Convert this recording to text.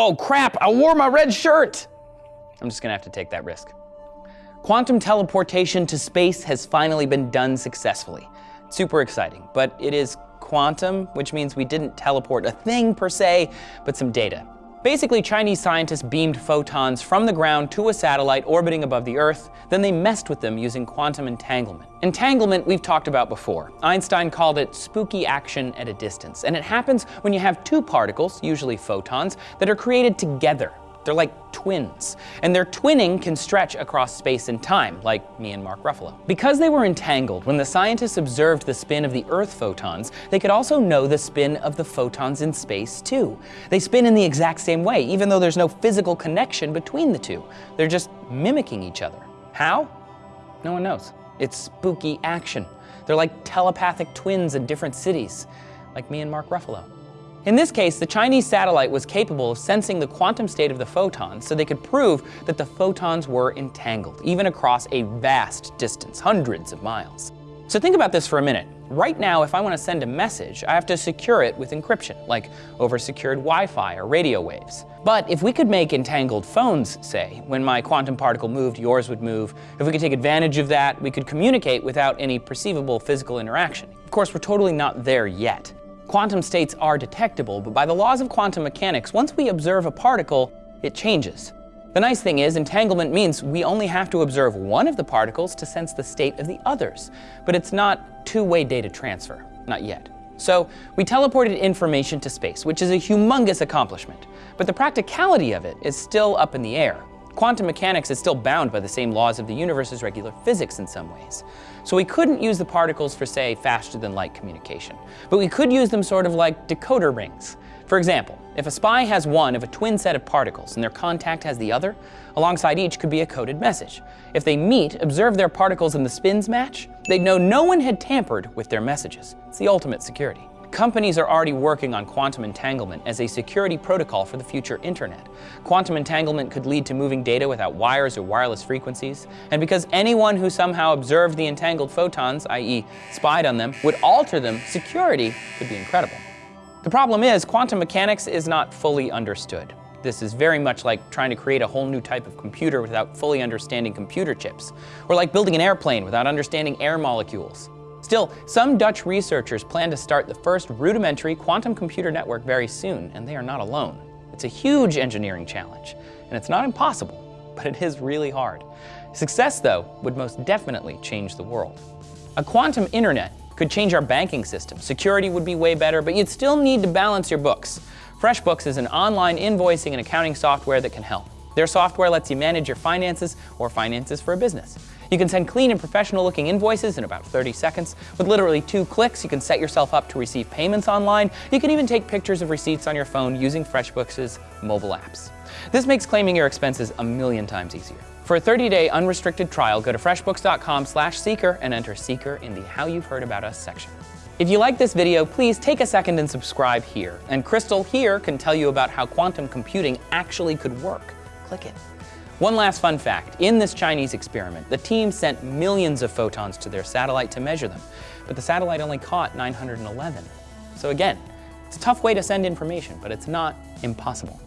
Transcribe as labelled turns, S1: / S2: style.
S1: Oh crap, I wore my red shirt! I'm just gonna have to take that risk. Quantum teleportation to space has finally been done successfully. Super exciting, but it is quantum, which means we didn't teleport a thing per se, but some data. Basically, Chinese scientists beamed photons from the ground to a satellite orbiting above the Earth, then they messed with them using quantum entanglement. Entanglement we've talked about before. Einstein called it spooky action at a distance, and it happens when you have two particles, usually photons, that are created together they're like twins. And their twinning can stretch across space and time, like me and Mark Ruffalo. Because they were entangled, when the scientists observed the spin of the Earth photons, they could also know the spin of the photons in space too. They spin in the exact same way, even though there's no physical connection between the two. They're just mimicking each other. How? No one knows. It's spooky action. They're like telepathic twins in different cities, like me and Mark Ruffalo. In this case, the Chinese satellite was capable of sensing the quantum state of the photons so they could prove that the photons were entangled, even across a vast distance, hundreds of miles. So think about this for a minute. Right now, if I want to send a message, I have to secure it with encryption, like over secured Wi-Fi or radio waves. But if we could make entangled phones, say, when my quantum particle moved, yours would move, if we could take advantage of that, we could communicate without any perceivable physical interaction. Of course, we're totally not there yet. Quantum states are detectable, but by the laws of quantum mechanics, once we observe a particle, it changes. The nice thing is, entanglement means we only have to observe one of the particles to sense the state of the others, but it's not two-way data transfer, not yet. So we teleported information to space, which is a humongous accomplishment, but the practicality of it is still up in the air. Quantum mechanics is still bound by the same laws of the universe's regular physics in some ways. So we couldn't use the particles for, say, faster than light communication. But we could use them sort of like decoder rings. For example, if a spy has one of a twin set of particles and their contact has the other, alongside each could be a coded message. If they meet, observe their particles and the spins match, they'd know no one had tampered with their messages. It's the ultimate security. Companies are already working on quantum entanglement as a security protocol for the future internet. Quantum entanglement could lead to moving data without wires or wireless frequencies, and because anyone who somehow observed the entangled photons, i.e. spied on them, would alter them, security could be incredible. The problem is, quantum mechanics is not fully understood. This is very much like trying to create a whole new type of computer without fully understanding computer chips, or like building an airplane without understanding air molecules. Still, some Dutch researchers plan to start the first rudimentary quantum computer network very soon, and they are not alone. It's a huge engineering challenge, and it's not impossible, but it is really hard. Success, though, would most definitely change the world. A quantum internet could change our banking system. Security would be way better, but you'd still need to balance your books. FreshBooks is an online invoicing and accounting software that can help. Their software lets you manage your finances or finances for a business. You can send clean and professional looking invoices in about 30 seconds. With literally two clicks, you can set yourself up to receive payments online. You can even take pictures of receipts on your phone using FreshBooks' mobile apps. This makes claiming your expenses a million times easier. For a 30-day unrestricted trial, go to freshbooks.com slash seeker and enter seeker in the How You've Heard About Us section. If you like this video, please take a second and subscribe here. And Crystal here can tell you about how quantum computing actually could work. Click it. One last fun fact, in this Chinese experiment, the team sent millions of photons to their satellite to measure them, but the satellite only caught 911. So again, it's a tough way to send information, but it's not impossible.